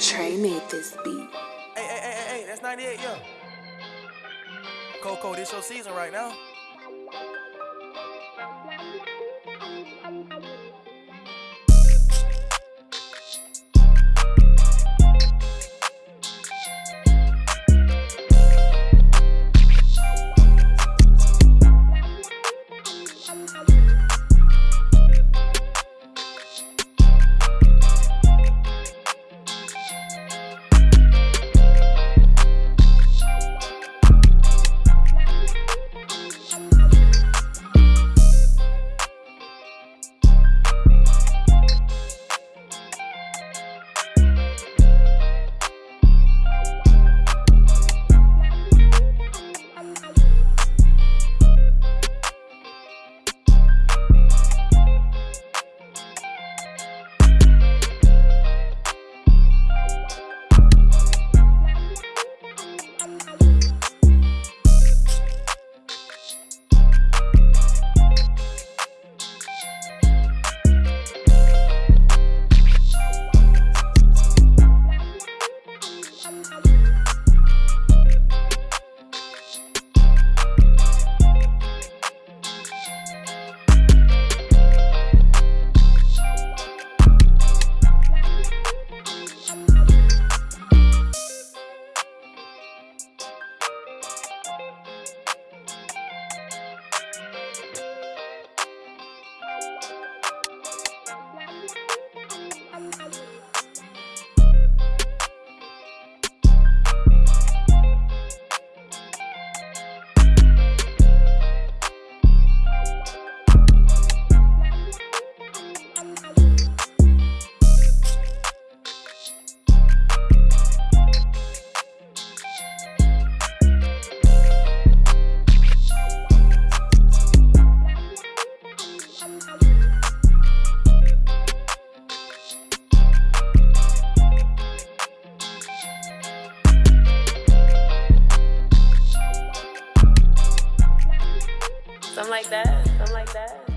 Trey made this beat. Hey, hey, hey, hey, hey, that's 98, yo. Coco, this your season right now. Something like that. Something like that.